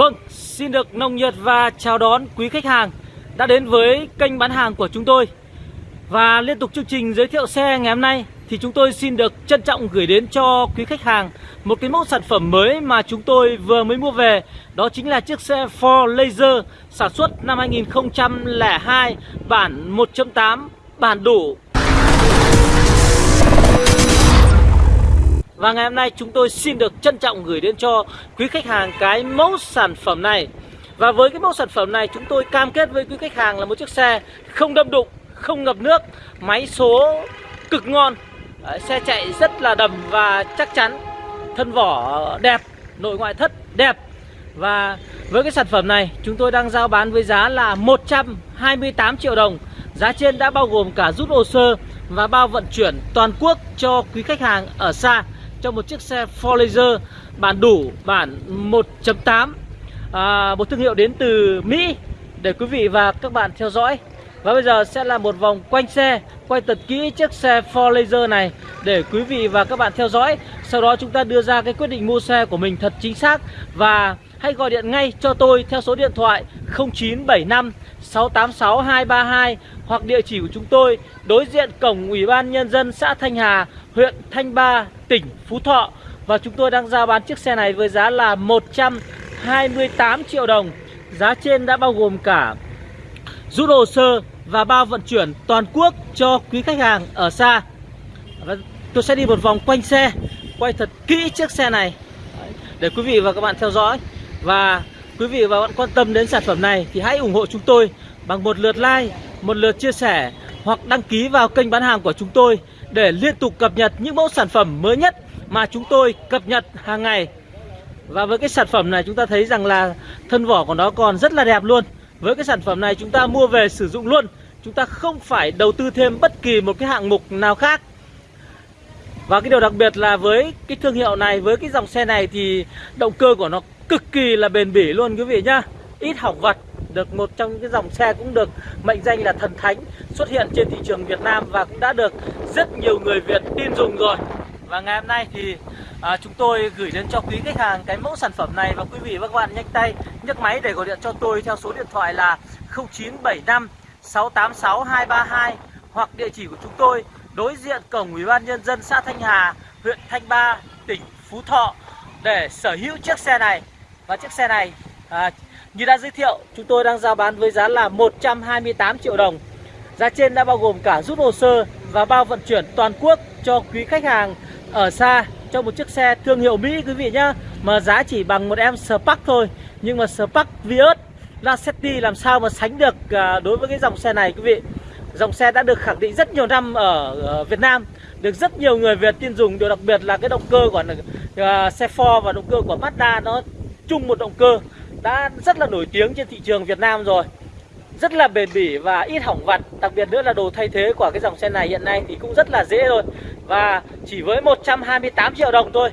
Vâng, xin được nồng nhiệt và chào đón quý khách hàng đã đến với kênh bán hàng của chúng tôi. Và liên tục chương trình giới thiệu xe ngày hôm nay thì chúng tôi xin được trân trọng gửi đến cho quý khách hàng một cái mẫu sản phẩm mới mà chúng tôi vừa mới mua về. Đó chính là chiếc xe Ford Laser sản xuất năm 2002 bản 1.8 bản đủ Và ngày hôm nay chúng tôi xin được trân trọng gửi đến cho quý khách hàng cái mẫu sản phẩm này. Và với cái mẫu sản phẩm này chúng tôi cam kết với quý khách hàng là một chiếc xe không đâm đụng, không ngập nước Máy số cực ngon. Xe chạy rất là đầm và chắc chắn Thân vỏ đẹp, nội ngoại thất đẹp. Và với cái sản phẩm này chúng tôi đang giao bán với giá là 128 triệu đồng. Giá trên đã bao gồm cả rút hồ sơ và bao vận chuyển toàn quốc cho quý khách hàng ở xa cho một chiếc xe Ford Laser bản đủ bản 1.8 à, một thương hiệu đến từ Mỹ để quý vị và các bạn theo dõi. Và bây giờ sẽ là một vòng quanh xe quay thật kỹ chiếc xe Ford Laser này để quý vị và các bạn theo dõi. Sau đó chúng ta đưa ra cái quyết định mua xe của mình thật chính xác. Và hãy gọi điện ngay cho tôi theo số điện thoại 0975 686 232 hoặc địa chỉ của chúng tôi đối diện cổng Ủy ban Nhân dân xã Thanh Hà, huyện Thanh Ba, tỉnh Phú Thọ. Và chúng tôi đang giao bán chiếc xe này với giá là 128 triệu đồng. Giá trên đã bao gồm cả rút hồ sơ và bao vận chuyển toàn quốc cho quý khách hàng ở xa. Và Tôi sẽ đi một vòng quanh xe Quay thật kỹ chiếc xe này. Để quý vị và các bạn theo dõi. Và quý vị và các bạn quan tâm đến sản phẩm này Thì hãy ủng hộ chúng tôi bằng một lượt like một lượt chia sẻ hoặc đăng ký vào kênh bán hàng của chúng tôi để liên tục cập nhật những mẫu sản phẩm mới nhất mà chúng tôi cập nhật hàng ngày. Và với cái sản phẩm này chúng ta thấy rằng là thân vỏ của nó còn rất là đẹp luôn. Với cái sản phẩm này chúng ta mua về sử dụng luôn. Chúng ta không phải đầu tư thêm bất kỳ một cái hạng mục nào khác. Và cái điều đặc biệt là với cái thương hiệu này, với cái dòng xe này thì động cơ của nó cực kỳ là bền bỉ luôn quý vị nhá. Ít hỏng vật được một trong những cái dòng xe cũng được mệnh danh là thần thánh xuất hiện trên thị trường Việt Nam và cũng đã được rất nhiều người Việt tin dùng rồi. Và ngày hôm nay thì à, chúng tôi gửi đến cho quý khách hàng cái mẫu sản phẩm này và quý vị và các bạn nhanh tay nhấc máy để gọi điện cho tôi theo số điện thoại là 0975 686 232 hoặc địa chỉ của chúng tôi đối diện cổng Ủy ban nhân dân xã Thanh Hà, huyện Thanh Ba, tỉnh Phú Thọ để sở hữu chiếc xe này. Và chiếc xe này à, như đã giới thiệu, chúng tôi đang giao bán với giá là 128 triệu đồng. Giá trên đã bao gồm cả rút hồ sơ và bao vận chuyển toàn quốc cho quý khách hàng ở xa cho một chiếc xe thương hiệu Mỹ quý vị nhá. Mà giá chỉ bằng một em Spark thôi. Nhưng mà Spark Vios Lacetti làm sao mà sánh được à, đối với cái dòng xe này quý vị. Dòng xe đã được khẳng định rất nhiều năm ở ờ, Việt Nam được rất nhiều người Việt tin dùng điều đặc biệt là cái động cơ của uh, xe Ford và động cơ của Mazda nó chung một động cơ đã rất là nổi tiếng trên thị trường Việt Nam rồi. Rất là bền bỉ và ít hỏng vặt đặc biệt nữa là đồ thay thế của cái dòng xe này hiện nay thì cũng rất là dễ thôi. Và chỉ với 128 triệu đồng thôi.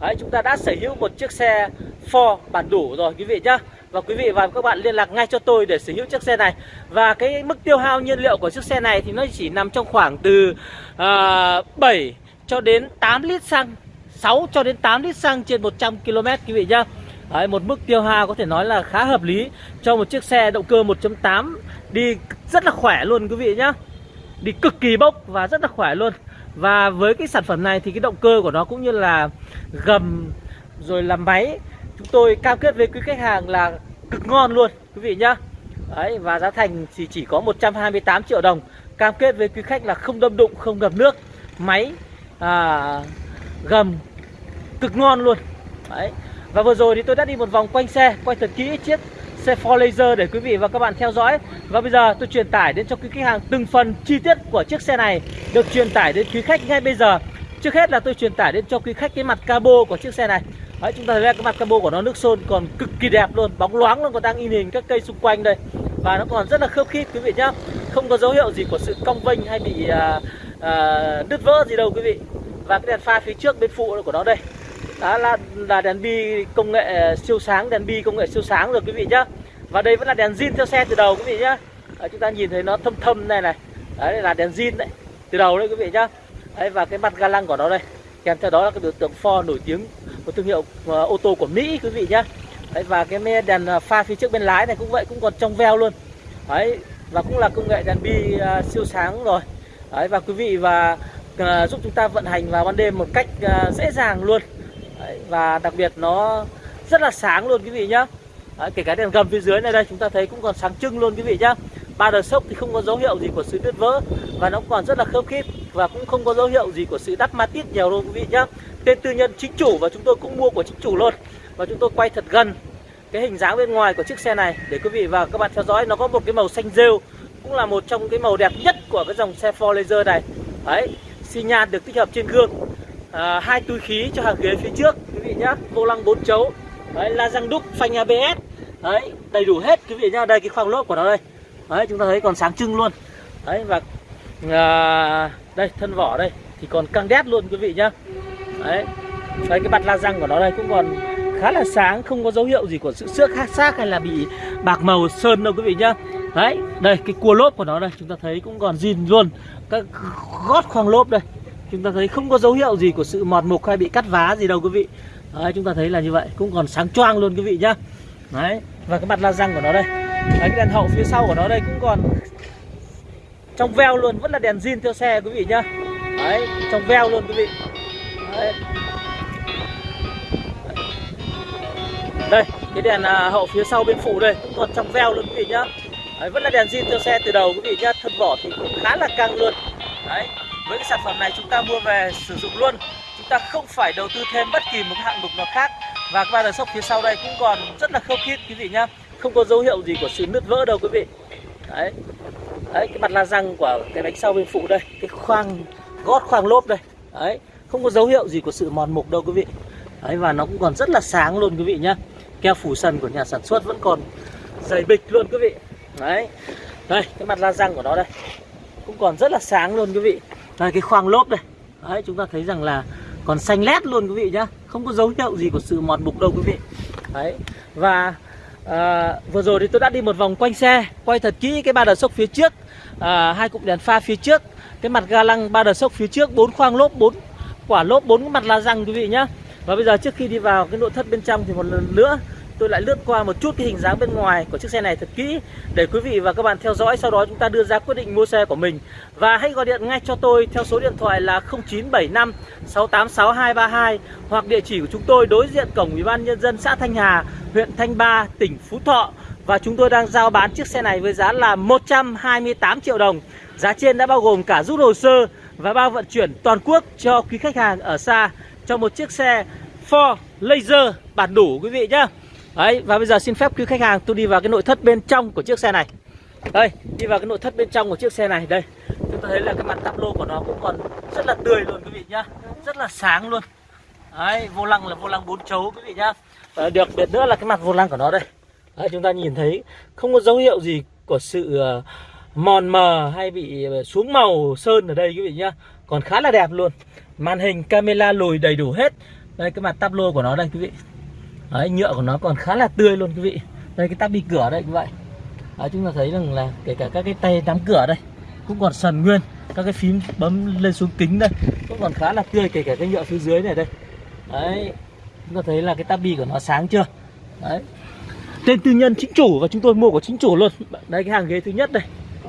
Đấy, chúng ta đã sở hữu một chiếc xe Ford bản đủ rồi quý vị nhá. Và quý vị và các bạn liên lạc ngay cho tôi để sở hữu chiếc xe này. Và cái mức tiêu hao nhiên liệu của chiếc xe này thì nó chỉ nằm trong khoảng từ à, uh, 7 cho đến 8 lít xăng 6 cho đến 8 lít xăng trên 100 km quý vị nhá. Đấy, một mức tiêu hao có thể nói là khá hợp lý cho một chiếc xe động cơ 1.8 đi rất là khỏe luôn quý vị nhá. Đi cực kỳ bốc và rất là khỏe luôn. Và với cái sản phẩm này thì cái động cơ của nó cũng như là gầm rồi là máy chúng tôi cam kết với quý khách hàng là cực ngon luôn quý vị nhá. Đấy, và giá thành thì chỉ có 128 triệu đồng. Cam kết với quý khách là không đâm đụng không ngập nước. Máy à, gầm cực ngon luôn. Đấy. Và vừa rồi thì tôi đã đi một vòng quanh xe Quay thật kỹ chiếc xe Ford Laser để quý vị và các bạn theo dõi. Và bây giờ tôi truyền tải đến cho quý khách hàng từng phần chi tiết của chiếc xe này Được truyền tải đến quý khách ngay bây giờ. Trước hết là tôi truyền tải đến cho quý khách cái mặt cabo của chiếc xe này. Đấy, chúng ta thấy cái mặt cabo của nó nước sơn còn cực kỳ đẹp luôn Bóng loáng luôn còn đang in hình các cây xung quanh đây. Và nó còn rất là khớp khít quý vị nhá. Không có dấu hiệu gì của sự cong vênh hay bị à, à, đứt vỡ gì đâu quý vị. Và cái đèn pha phía trước bên phụ của nó đây đó là, là đèn bi công nghệ siêu sáng đèn bi công nghệ siêu sáng rồi quý vị nhá. Và đây vẫn là đèn zin theo xe từ đầu quý vị nhá. Đấy, chúng ta nhìn thấy nó thâm thâm này này. Đấy là đèn zin đấy từ đầu đấy quý vị nhá. Đấy và cái mặt ga lăng của nó đây. Kèm theo đó là cái biểu tượng Ford nổi tiếng một thương hiệu uh, ô tô của Mỹ quý vị nhá. Đấy, và cái đèn ờ, pha phía trước bên lái này cũng vậy cũng còn trong veo luôn. Đấy và cũng là công nghệ đèn bi uh, siêu sáng rồi. Đấy và quý vị và uh, giúp chúng ta vận hành vào ban đêm một cách uh, dễ dàng luôn đấy, và đặc biệt nó rất là sáng luôn quý vị nhá. Đấy, kể cả đèn gầm phía dưới này đây chúng ta thấy cũng còn sáng trưng luôn quý vị nhá. Ba đờ sốc thì không có dấu hiệu gì của sự đứt vỡ và nó còn rất là khớp khít và cũng không có dấu hiệu gì của sự đắp ma tít nhiều đâu quý vị nhá. Tên tư nhân chính chủ và chúng tôi cũng mua của chính chủ luôn. Và chúng tôi quay thật gần cái hình dáng bên ngoài của chiếc xe này để quý vị và các bạn theo dõi. Nó có một cái màu xanh rêu cũng là một trong cái màu đẹp nhất của cái dòng xe Ford Laser này. Đấy xi nhan được tích hợp trên gương à, hai túi khí cho hàng ghế phía trước quý vị nhá. Vô lăng bốn chấu. Đấy la răng đúc phanh ABS đấy đầy đủ hết quý vị nhá. Đây cái khoang lốp của nó đây. Đấy chúng ta thấy còn sáng trưng luôn. Đấy và à, đây thân vỏ đây. Thì còn căng đét luôn quý vị nhá. Đấy đấy cái mặt la răng của nó đây cũng còn khá là sáng không có dấu hiệu gì của sự xước khác xác hay là bị bạc màu sơn đâu quý vị nhá. Đấy đây cái cua lốp của nó đây chúng ta thấy cũng còn zin luôn. Các gót khoang lốp đây chúng ta thấy không có dấu hiệu gì của sự mọt mục hay bị cắt vá gì đâu quý vị. Đấy chúng ta thấy là như vậy. Cũng còn sáng choang luôn quý vị nhá. Đấy và cái mặt la răng của nó đây. Đấy, cái đèn hậu phía sau của nó đây cũng còn trong veo luôn vẫn là đèn zin theo xe quý vị nhá. Đấy trong veo luôn quý vị. Đấy. đây cái đèn à, hậu phía sau bên phụ đây cũng còn trong veo luôn quý vị nhá. Đấy, vẫn là đèn zin theo xe từ đầu quý vị nhá. Thân vỏ thì cũng khá là căng luôn. Đấy với cái sản phẩm này chúng ta mua về sử dụng luôn. Chúng ta không phải đầu tư thêm bất kỳ một hạng mục nào khác. Và cái ba đờ sốc phía sau đây cũng còn rất là khâu khít, quý vị nhá. Không có dấu hiệu gì của sự nứt vỡ đâu, quý vị. Đấy. Đấy, cái mặt la răng của cái bánh sau bên phụ đây, cái khoang, gót khoang lốp đây. Đấy, không có dấu hiệu gì của sự mòn mục đâu, quý vị. Đấy, và nó cũng còn rất là sáng luôn, quý vị nhá. Keo phủ sần của nhà sản xuất vẫn còn dày bịch luôn, quý vị. Đấy. Đây, cái mặt la răng của nó đây. Cũng còn rất là sáng luôn, quý vị đây cái khoang lốp đây. Đấy chúng ta thấy rằng là còn xanh lét luôn quý vị nhá. Không có dấu hiệu gì của sự mọt mục đâu quý vị. Đấy và à, vừa rồi thì tôi đã đi một vòng quanh xe quay thật kỹ cái ba đờ sốc phía trước à, hai cụm đèn pha phía trước. Cái mặt ga lăng ba đờ sốc phía trước bốn khoang lốp bốn quả lốp bốn mặt la răng quý vị nhá. Và bây giờ trước khi đi vào cái nội thất bên trong thì một lần nữa tôi lại lướt qua một chút cái hình dáng bên ngoài của chiếc xe này thật kỹ để quý vị và các bạn theo dõi. Sau đó chúng ta đưa ra quyết định mua xe của mình. Và hãy gọi điện ngay cho tôi theo số điện thoại là 0975 686232 hoặc địa chỉ của chúng tôi đối diện cổng ủy ban nhân dân xã Thanh Hà, huyện Thanh Ba, tỉnh Phú Thọ. Và chúng tôi đang giao bán chiếc xe này với giá là 128 triệu đồng. Giá trên đã bao gồm cả rút hồ sơ và bao vận chuyển toàn quốc cho quý khách hàng ở xa cho một chiếc xe Ford Laser bản đủ, quý vị nhé Đấy và bây giờ xin phép quý khách hàng tôi đi vào cái nội thất bên trong của chiếc xe này. Đây đi vào cái nội thất bên trong của chiếc xe này Đây. Chúng ta thấy là cái mặt tắp lô của nó cũng còn rất là tươi luôn quý vị nhá. Rất là sáng luôn. Đấy vô lăng là vô lăng bốn chấu quý vị nhá. Và được biệt nữa là cái mặt vô lăng của nó đây. Đấy, chúng ta nhìn thấy không có dấu hiệu gì của sự ờ, mòn mờ hay bị ờ, xuống màu sơn ở đây quý vị nhá. Còn khá là đẹp luôn. Màn hình camera lùi đầy đủ hết. Đây cái mặt tablo của nó đây quý vị đấy, nhựa của nó còn khá là tươi luôn quý vị. Đây cái tắp đi cửa đây như vậy đấy, chúng ta thấy rằng là kể cả các cái tay nắm cửa đây cũng còn sần nguyên. Các cái phím bấm lên xuống kính đây cũng còn khá là tươi kể cả cái nhựa phía dưới này đây. Đấy chúng ta thấy là cái tabi của nó sáng chưa? Đấy. Tên tư nhân chính chủ và chúng tôi mua của chính chủ luôn. Đây cái hàng ghế thứ nhất đây.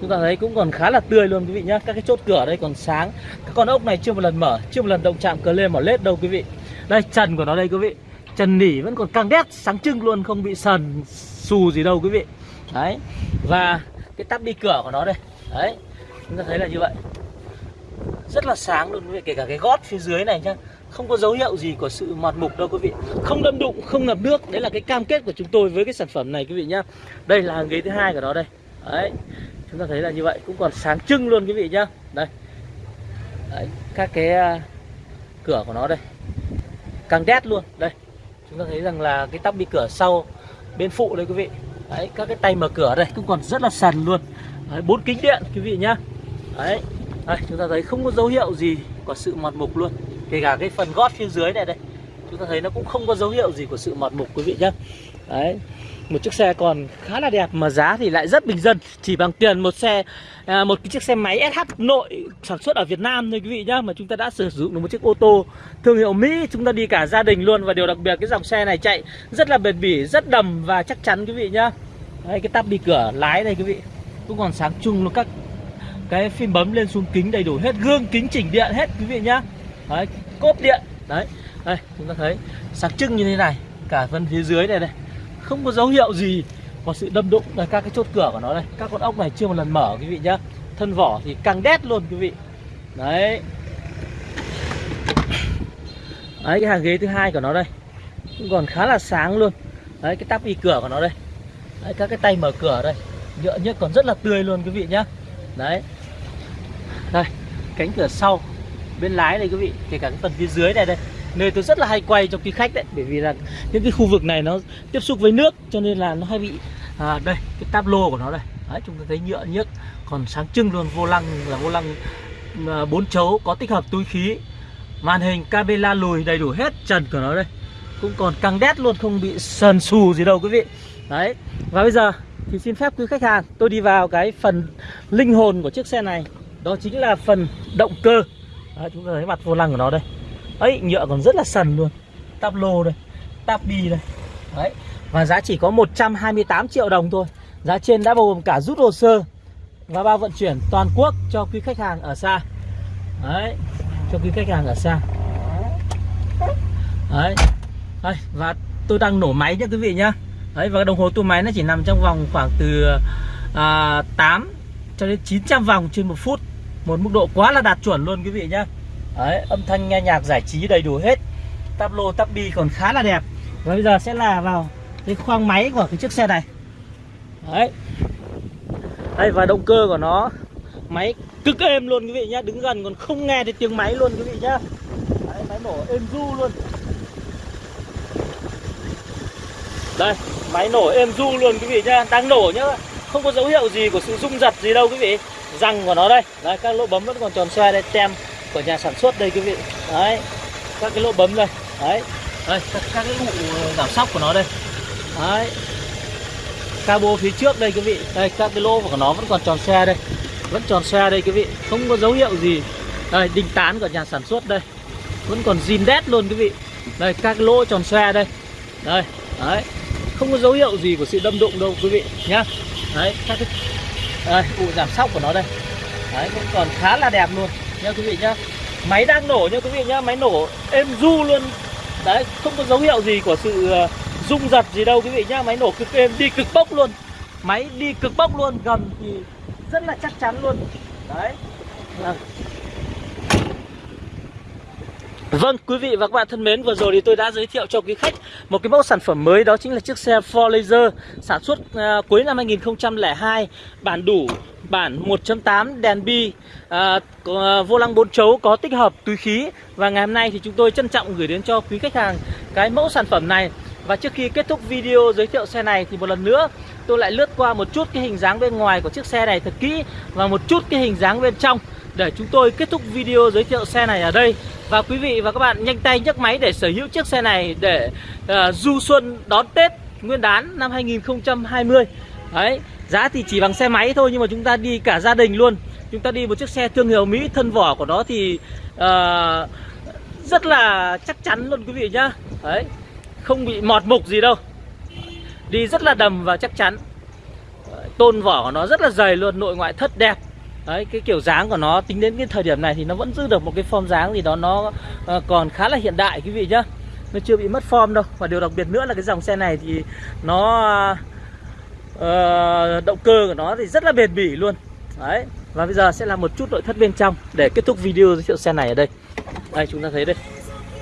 Chúng ta thấy cũng còn khá là tươi luôn quý vị nhá. Các cái chốt cửa đây còn sáng. Các con ốc này chưa một lần mở chưa một lần động chạm cờ lên mỏ lết đâu quý vị. Đây trần của nó đây quý vị trần nỉ vẫn còn căng đét sáng trưng luôn không bị sần xù gì đâu quý vị. Đấy và cái tắp đi cửa của nó đây. Đấy chúng ta thấy là như vậy. Rất là sáng luôn quý vị kể cả cái gót phía dưới này nhá không có dấu hiệu gì của sự mọt mục đâu quý vị. Không đâm đụng không ngập nước đấy là cái cam kết của chúng tôi với cái sản phẩm này quý vị nhá. Đây là hàng ghế thứ hai của nó đây. Đấy chúng ta thấy là như vậy cũng còn sáng trưng luôn quý vị nhá. Đây. Đấy, các cái à, cửa của nó đây. Càng đét luôn đây chúng ta thấy rằng là cái tắp bị cửa sau bên phụ đây quý vị. Đấy các cái tay mở cửa đây cũng còn rất là sần luôn. Đấy, bốn kính điện quý vị nhá. Đấy đây, chúng ta thấy không có dấu hiệu gì của sự mọt mục luôn. Kể cả cái phần gót phía dưới này đây chúng ta thấy nó cũng không có dấu hiệu gì của sự mọt mục quý vị nhé. Đấy một chiếc xe còn khá là đẹp mà giá thì lại rất bình dân. Chỉ bằng tiền một xe à, một cái chiếc xe máy SH nội sản xuất ở Việt Nam thôi quý vị nhá mà chúng ta đã sử dụng được một chiếc ô tô thương hiệu Mỹ. Chúng ta đi cả gia đình luôn và điều đặc biệt cái dòng xe này chạy rất là bền bỉ rất đầm và chắc chắn quý vị nhá Đấy, cái tắp đi cửa lái đây quý vị cũng còn sáng chung luôn. Các cái phim bấm lên xuống kính đầy đủ hết gương kính chỉnh điện hết quý vị nhá đấy cốp điện đấy đây chúng ta thấy sáng trưng như thế này cả phần phía dưới này đây. Không có dấu hiệu gì có sự đâm đụng là các cái chốt cửa của nó đây. Các con ốc này chưa một lần mở quý vị nhá. Thân vỏ thì căng đét luôn quý vị. Đấy. Đấy cái hàng ghế thứ hai của nó đây. Cũng còn khá là sáng luôn. Đấy cái tắp y cửa của nó đây. Đấy, các cái tay mở cửa đây. Nhựa nhất còn rất là tươi luôn quý vị nhá. Đấy. Đây cánh cửa sau bên lái đây quý vị. Kể cả cái phần phía dưới này đây nơi tôi rất là hay quay cho quý khách đấy bởi vì là những cái khu vực này nó tiếp xúc với nước cho nên là nó hay bị à, đây cái táp lô của nó đây. Đấy chúng ta thấy nhựa nhất, còn sáng trưng luôn vô lăng là vô lăng à, bốn chấu có tích hợp túi khí màn hình camera lùi đầy đủ hết trần của nó đây. Cũng còn căng đét luôn không bị sần sù gì đâu quý vị. Đấy và bây giờ thì xin phép quý khách hàng tôi đi vào cái phần linh hồn của chiếc xe này. Đó chính là phần động cơ. Đấy, chúng ta thấy mặt vô lăng của nó đây ấy nhựa còn rất là sần luôn. Táp lô đây táp bi đây. Đấy. Và giá chỉ có 128 triệu đồng thôi. Giá trên đã bao gồm cả rút hồ sơ và bao vận chuyển toàn quốc cho quý khách hàng ở xa. Đấy cho quý khách hàng ở xa. Đấy. Đấy và tôi đang nổ máy nhé quý vị nhá. Đấy và đồng hồ tua máy nó chỉ nằm trong vòng khoảng từ à, 8 cho đến 900 vòng trên một phút. Một mức độ quá là đạt chuẩn luôn quý vị nhá. Đấy, âm thanh nghe nhạc giải trí đầy đủ hết. Tắp lô tắp bi còn khá là đẹp. Và bây giờ sẽ là vào cái khoang máy của cái chiếc xe này. Đấy. Đây và động cơ của nó Máy cực êm luôn quý vị nhá. Đứng gần còn không nghe thấy tiếng máy luôn quý vị nhá. Đấy, máy nổ êm du luôn. Đây, máy nổ êm du luôn quý vị nhá. Đang nổ nhá. Không có dấu hiệu gì của sự rung giật gì đâu quý vị. Răng của nó đây. Đấy, các lỗ bấm vẫn còn tròn xoe đây Tem của nhà sản xuất đây quý vị. Đấy các cái lỗ bấm đây. Đấy. Đây các, các cái vụ giảm sóc của nó đây. Đấy. Cabo phía trước đây quý vị. Đây các cái lỗ của nó vẫn còn tròn xe đây. Vẫn tròn xe đây quý vị. Không có dấu hiệu gì. Đây đinh tán của nhà sản xuất đây. Vẫn còn zin đét luôn quý vị. Đây các cái lỗ tròn xe đây. Đây đấy. Không có dấu hiệu gì của sự đâm đụng đâu quý vị nhá. Đấy các cái đây, vụ giảm sóc của nó đây. Đấy cũng còn khá là đẹp luôn nha quý vị nhá. Máy đang nổ nha quý vị nhá máy nổ êm du luôn. Đấy không có dấu hiệu gì của sự ờ, rung giật gì đâu quý vị nhá máy nổ cực êm đi cực bốc luôn. Máy đi cực bốc luôn gầm thì rất là chắc chắn luôn. Đấy. À. Vâng, quý vị và các bạn thân mến, vừa rồi thì tôi đã giới thiệu cho quý khách một cái mẫu sản phẩm mới đó chính là chiếc xe 4 Laser sản xuất uh, cuối năm 2002, bản đủ, bản 1.8 đèn bi, à, à vô lăng 4 chấu có tích hợp túi khí. Và ngày hôm nay thì chúng tôi trân trọng gửi đến cho quý khách hàng cái mẫu sản phẩm này. Và trước khi kết thúc video giới thiệu xe này thì một lần nữa tôi lại lướt qua một chút cái hình dáng bên ngoài của chiếc xe này thật kỹ và một chút cái hình dáng bên trong để chúng tôi kết thúc video giới thiệu xe này ở đây. Và quý vị và các bạn nhanh tay nhấc máy để sở hữu chiếc xe này để uh, du xuân đón Tết Nguyên đán năm 2020 đấy giá thì chỉ bằng xe máy thôi nhưng mà chúng ta đi cả gia đình luôn. Chúng ta đi một chiếc xe thương hiệu Mỹ thân vỏ của nó thì uh, rất là chắc chắn luôn quý vị nhá. Đấy không bị mọt mục gì đâu. Đi rất là đầm và chắc chắn. Tôn vỏ của nó rất là dày luôn nội ngoại thất đẹp. Đấy, cái kiểu dáng của nó tính đến cái thời điểm này thì nó vẫn giữ được một cái form dáng gì đó nó uh, còn khá là hiện đại quý vị nhá. Nó chưa bị mất form đâu. Và điều đặc biệt nữa là cái dòng xe này thì nó uh, Ờ, động cơ của nó thì rất là bền bỉ luôn. Đấy và bây giờ sẽ là một chút nội thất bên trong để kết thúc video giới thiệu xe này ở đây. Đây chúng ta thấy đây.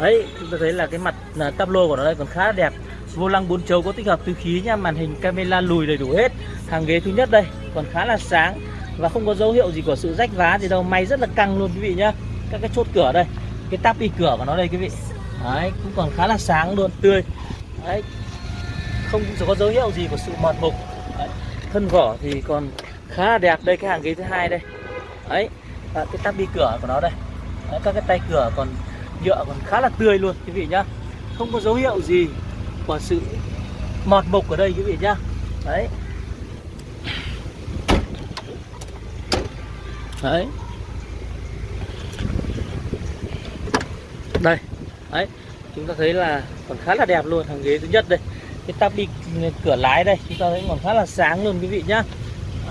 Đấy chúng ta thấy là cái mặt à, uh, tablo của nó đây còn khá là đẹp. Vô lăng bốn chấu có tích hợp túi khí nha màn hình camera lùi đầy đủ hết. Hàng ghế thứ nhất đây còn khá là sáng và không có dấu hiệu gì của sự rách vá gì đâu. May rất là căng luôn quý vị nhá. Các cái chốt cửa đây cái tắp đi cửa của nó đây quý vị. Đấy cũng còn khá là sáng luôn tươi. Đấy không có dấu hiệu gì của sự mọt mục thân vỏ thì còn khá là đẹp đây cái hàng ghế thứ hai đây. Đấy à, cái tắp đi cửa của nó đây. Đấy, các cái tay cửa còn nhựa còn khá là tươi luôn quý vị nhá. Không có dấu hiệu gì của sự mọt mục ở đây quý vị nhá. Đấy. Đấy. Đây. Đấy chúng ta thấy là còn khá là đẹp luôn hàng ghế thứ nhất đây cái tắp đi ừ, cửa lái đây chúng ta thấy còn khá là sáng luôn quý vị nhá.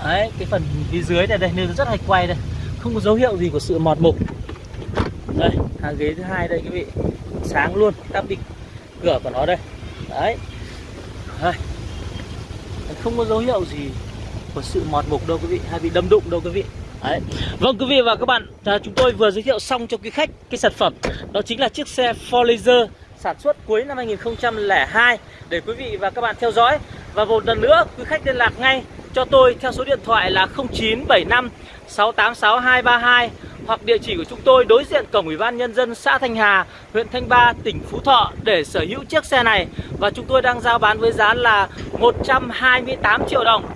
Đấy cái phần phía dưới này đây nên rất hay quay đây. Không có dấu hiệu gì của sự mọt mục. Đây hàng ghế thứ hai đây quý vị. Sáng luôn tắp đi cửa của nó đây. Đấy. Đây. không có dấu hiệu gì của sự mọt mục đâu quý vị hay bị đâm đụng đâu quý vị. Đấy. Vâng quý vị và các bạn, à, chúng tôi vừa giới thiệu xong cho quý khách cái sản phẩm. Đó chính là chiếc xe Ford Laser sản xuất cuối năm 2002 để quý vị và các bạn theo dõi. Và một lần nữa quý khách liên lạc ngay cho tôi theo số điện thoại là 0975 686 232 hoặc địa chỉ của chúng tôi đối diện cổng Ủy ban nhân dân xã Thanh Hà, huyện Thanh Ba, tỉnh Phú Thọ để sở hữu chiếc xe này và chúng tôi đang giao bán với giá là 128 triệu đồng.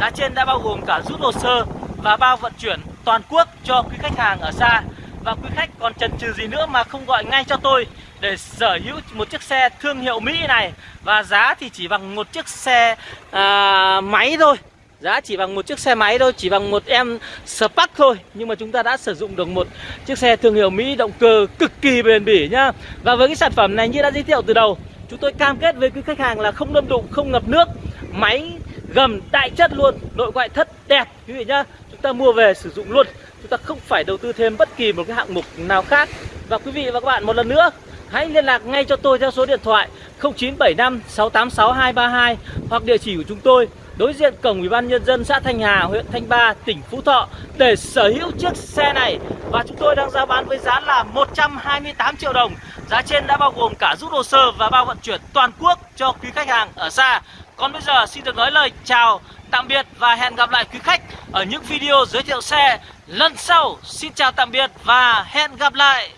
Giá trên đã bao gồm cả rút hồ sơ và bao vận chuyển toàn quốc cho quý khách hàng ở xa và quý khách còn chần chừ gì nữa mà không gọi ngay cho tôi để sở hữu một chiếc xe thương hiệu Mỹ này. Và giá thì chỉ bằng một chiếc xe à, máy thôi. Giá chỉ bằng một chiếc xe máy thôi chỉ bằng một em Spark thôi. Nhưng mà chúng ta đã sử dụng được một chiếc xe thương hiệu Mỹ động cơ cực kỳ bền bỉ nhá. Và với cái sản phẩm này như đã giới thiệu từ đầu chúng tôi cam kết với quý khách hàng là không đâm đụng không ngập nước máy gầm đại chất luôn nội ngoại thất đẹp quý vị nhá. Chúng ta mua về sử dụng luôn. Chúng ta không phải đầu tư thêm bất kỳ một cái hạng mục nào khác và quý vị và các bạn một lần nữa hãy liên lạc ngay cho tôi theo số điện thoại 0975 686 232 hoặc địa chỉ của chúng tôi đối diện cổng Ủy ban nhân dân xã Thanh Hà, huyện Thanh Ba, tỉnh Phú Thọ để sở hữu chiếc xe này và chúng tôi đang giao bán với giá là 128 triệu đồng. Giá trên đã bao gồm cả rút hồ sơ và bao vận chuyển toàn quốc cho quý khách hàng ở xa. Còn bây giờ xin được nói lời chào, tạm biệt và hẹn gặp lại quý khách ở những video giới thiệu xe lần sau. Xin chào tạm biệt và hẹn gặp lại.